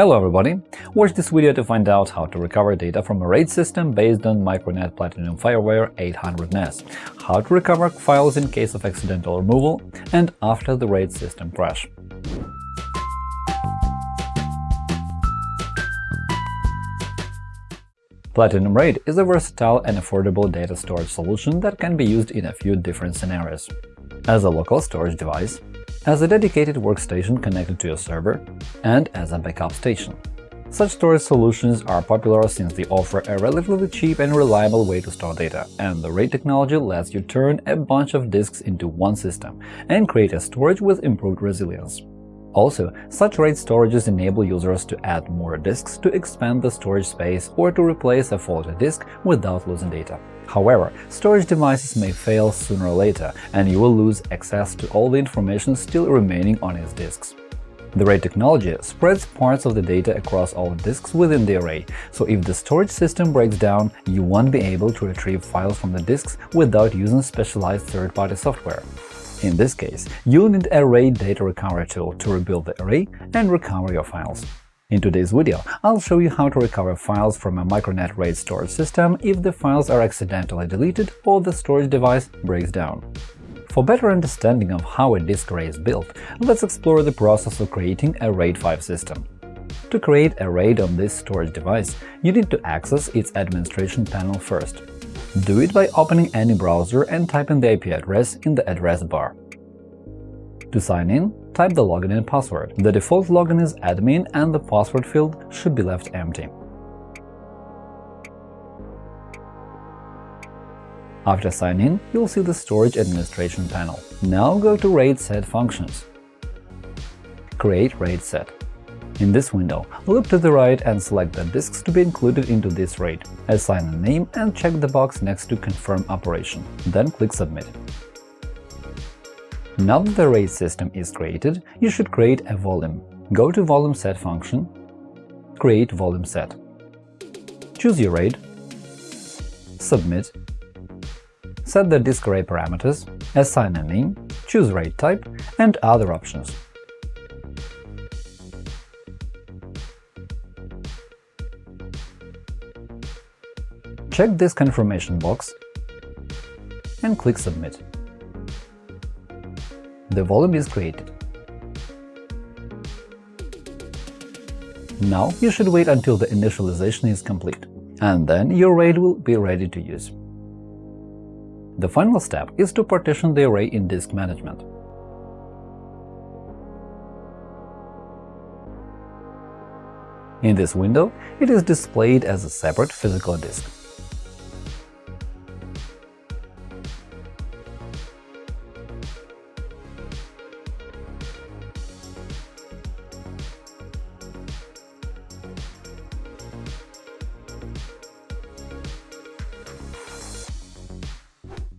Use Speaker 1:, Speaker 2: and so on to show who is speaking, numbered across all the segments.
Speaker 1: Hello everybody! Watch this video to find out how to recover data from a RAID system based on Micronet Platinum FireWire 800 NAS, how to recover files in case of accidental removal, and after the RAID system crash. Platinum RAID is a versatile and affordable data storage solution that can be used in a few different scenarios. As a local storage device, as a dedicated workstation connected to a server, and as a backup station. Such storage solutions are popular since they offer a relatively cheap and reliable way to store data, and the RAID technology lets you turn a bunch of disks into one system and create a storage with improved resilience. Also, such RAID storages enable users to add more disks to expand the storage space or to replace a faulty disk without losing data. However, storage devices may fail sooner or later, and you will lose access to all the information still remaining on its disks. The RAID technology spreads parts of the data across all disks within the array, so if the storage system breaks down, you won't be able to retrieve files from the disks without using specialized third-party software. In this case, you'll need a RAID data recovery tool to rebuild the array and recover your files. In today's video, I'll show you how to recover files from a Micronet RAID storage system if the files are accidentally deleted or the storage device breaks down. For better understanding of how a disk array is built, let's explore the process of creating a RAID 5 system. To create a RAID on this storage device, you need to access its administration panel first. Do it by opening any browser and typing the IP address in the address bar. To sign in, type the login and password. The default login is admin and the password field should be left empty. After sign in, you'll see the Storage Administration panel. Now go to RAID Set Functions. Create RAID set. In this window, look to the right and select the disks to be included into this RAID, assign a name and check the box next to Confirm operation, then click Submit. Now that the RAID system is created, you should create a volume. Go to Volume Set function, create volume set. Choose your RAID, submit, set the disk array parameters, assign a name, choose RAID type, and other options. Check this confirmation box and click Submit the volume is created. Now you should wait until the initialization is complete, and then your RAID will be ready to use. The final step is to partition the array in disk management. In this window, it is displayed as a separate physical disk.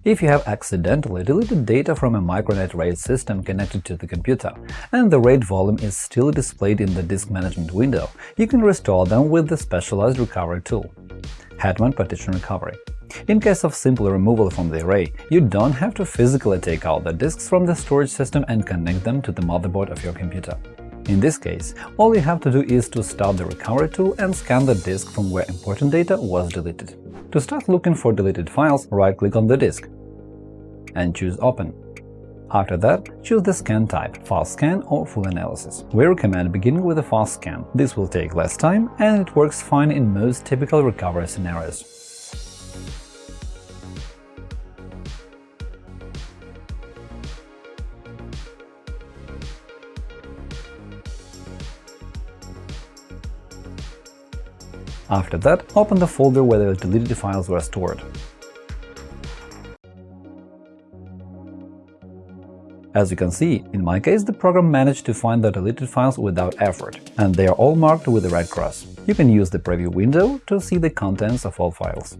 Speaker 1: If you have accidentally deleted data from a Micronet RAID system connected to the computer, and the RAID volume is still displayed in the disk management window, you can restore them with the specialized recovery tool – Hetman Partition Recovery. In case of simple removal from the array, you don't have to physically take out the disks from the storage system and connect them to the motherboard of your computer. In this case, all you have to do is to start the recovery tool and scan the disk from where important data was deleted. To start looking for deleted files, right-click on the disk and choose Open. After that, choose the scan type – fast scan or full analysis. We recommend beginning with a fast scan. This will take less time and it works fine in most typical recovery scenarios. After that, open the folder where the deleted files were stored. As you can see, in my case the program managed to find the deleted files without effort, and they are all marked with a red cross. You can use the preview window to see the contents of all files.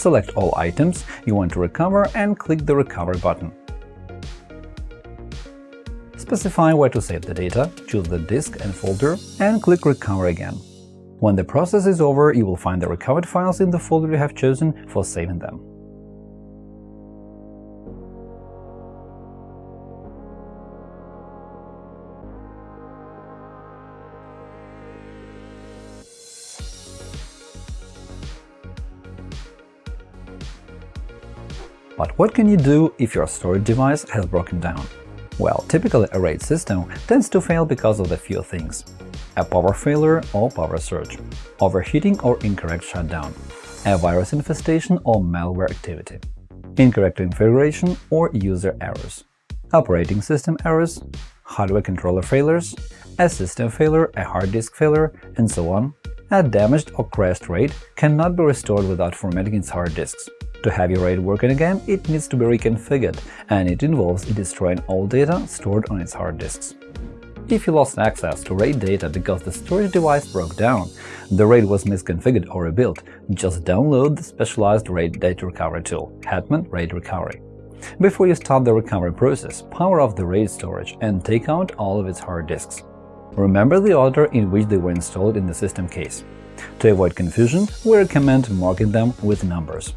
Speaker 1: Select all items you want to recover and click the Recover button. Specify where to save the data, choose the disk and folder, and click Recover again. When the process is over, you will find the recovered files in the folder you have chosen for saving them. But what can you do if your storage device has broken down? Well, typically a RAID system tends to fail because of a few things – a power failure or power surge, overheating or incorrect shutdown, a virus infestation or malware activity, incorrect configuration or user errors, operating system errors, hardware controller failures, a system failure, a hard disk failure, and so on. A damaged or crashed RAID cannot be restored without formatting its hard disks. To have your RAID working again, it needs to be reconfigured, and it involves destroying all data stored on its hard disks. If you lost access to RAID data because the storage device broke down, the RAID was misconfigured or rebuilt, just download the specialized RAID data recovery tool – Hetman RAID Recovery. Before you start the recovery process, power off the RAID storage and take out all of its hard disks. Remember the order in which they were installed in the system case. To avoid confusion, we recommend marking them with numbers.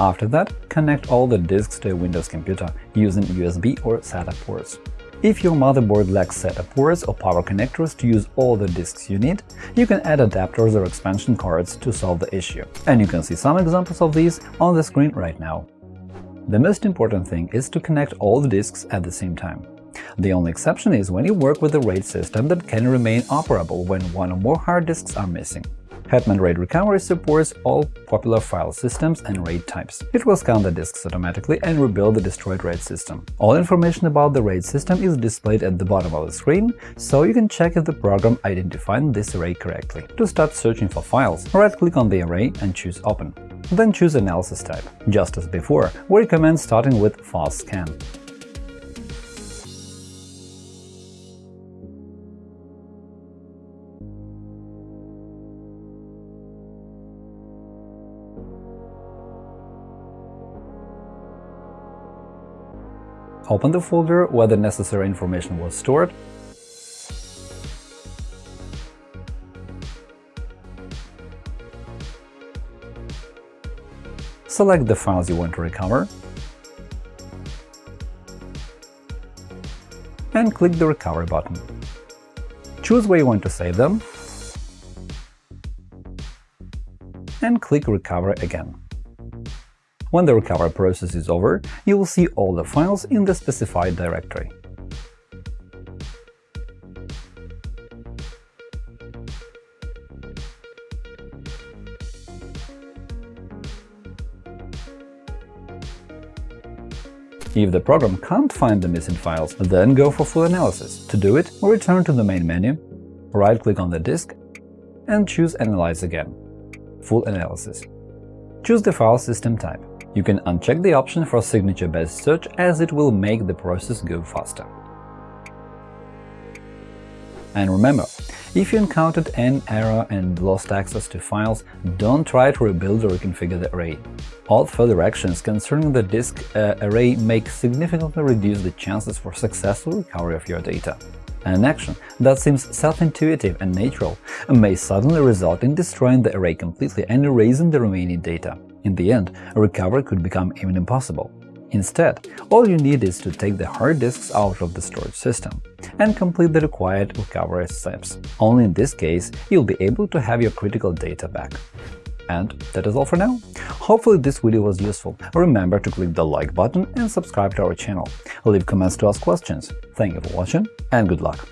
Speaker 1: After that, connect all the disks to a Windows computer using USB or SATA ports. If your motherboard lacks SATA ports or power connectors to use all the disks you need, you can add adapters or expansion cards to solve the issue, and you can see some examples of these on the screen right now. The most important thing is to connect all the disks at the same time. The only exception is when you work with a RAID system that can remain operable when one or more hard disks are missing. Hetman RAID Recovery supports all popular file systems and RAID types. It will scan the disks automatically and rebuild the destroyed RAID system. All information about the RAID system is displayed at the bottom of the screen, so you can check if the program identified this array correctly. To start searching for files, right-click on the array and choose Open. Then choose Analysis type. Just as before, we recommend starting with Fast Scan. Open the folder where the necessary information was stored Select the files you want to recover and click the Recover button. Choose where you want to save them and click Recover again. When the recovery process is over, you will see all the files in the specified directory. If the program can't find the missing files, then go for full analysis. To do it, return to the main menu, right-click on the disk, and choose Analyze again. Full analysis. Choose the file system type. You can uncheck the option for signature-based search as it will make the process go faster. And remember, if you encountered an error and lost access to files, don't try to rebuild or reconfigure the array. All further actions concerning the disk uh, array may significantly reduce the chances for successful recovery of your data. An action that seems self-intuitive and natural may suddenly result in destroying the array completely and erasing the remaining data. In the end, a recovery could become even impossible. Instead, all you need is to take the hard disks out of the storage system and complete the required recovery steps. Only in this case you'll be able to have your critical data back. And that is all for now. Hopefully this video was useful. Remember to click the like button and subscribe to our channel. Leave comments to ask questions. Thank you for watching and good luck!